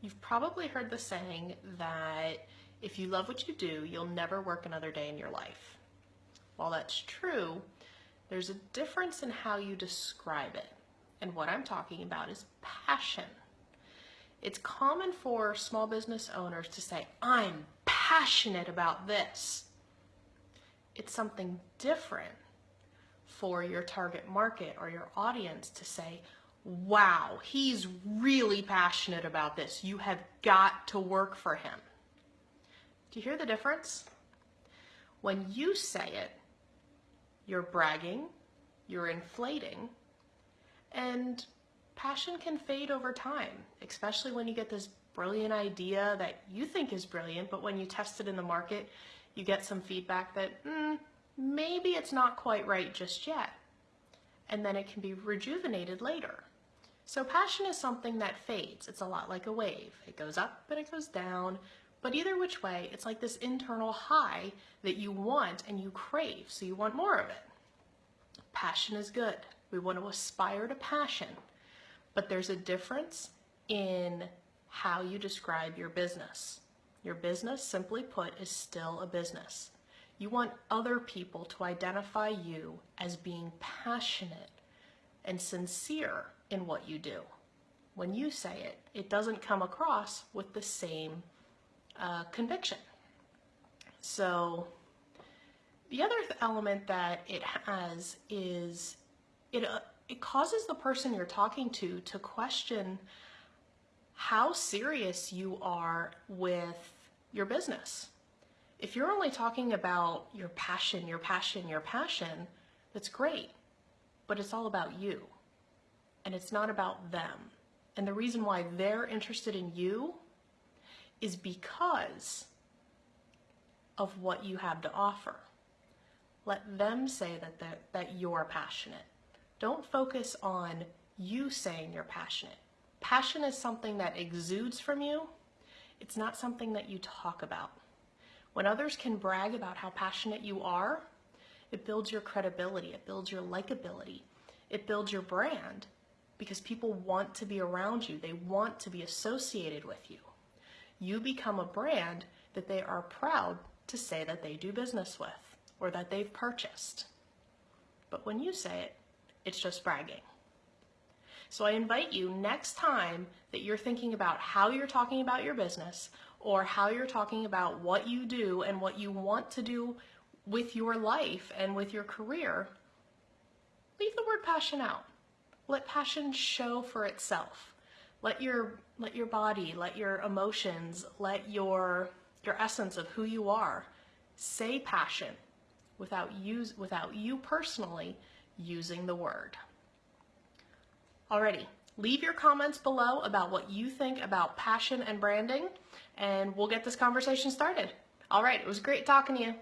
You've probably heard the saying that if you love what you do, you'll never work another day in your life. While that's true, there's a difference in how you describe it. And what I'm talking about is passion. It's common for small business owners to say, I'm passionate about this. It's something different for your target market or your audience to say, wow, he's really passionate about this. You have got to work for him. Do you hear the difference? When you say it, you're bragging, you're inflating, and passion can fade over time, especially when you get this brilliant idea that you think is brilliant, but when you test it in the market, you get some feedback that mm, maybe it's not quite right just yet. And then it can be rejuvenated later. So passion is something that fades. It's a lot like a wave. It goes up and it goes down, but either which way, it's like this internal high that you want and you crave, so you want more of it. Passion is good. We want to aspire to passion, but there's a difference in how you describe your business. Your business, simply put, is still a business. You want other people to identify you as being passionate and sincere in what you do. When you say it, it doesn't come across with the same uh, conviction. So the other element that it has is it, uh, it causes the person you're talking to to question how serious you are with your business. If you're only talking about your passion, your passion, your passion, that's great, but it's all about you and it's not about them. And the reason why they're interested in you is because of what you have to offer. Let them say that, that you're passionate. Don't focus on you saying you're passionate. Passion is something that exudes from you. It's not something that you talk about. When others can brag about how passionate you are, it builds your credibility, it builds your likability, it builds your brand, because people want to be around you. They want to be associated with you. You become a brand that they are proud to say that they do business with or that they've purchased. But when you say it, it's just bragging. So I invite you next time that you're thinking about how you're talking about your business or how you're talking about what you do and what you want to do with your life and with your career, leave the word passion out. Let passion show for itself. Let your let your body, let your emotions, let your your essence of who you are say passion without use without you personally using the word. Alrighty, leave your comments below about what you think about passion and branding and we'll get this conversation started. All right, it was great talking to you.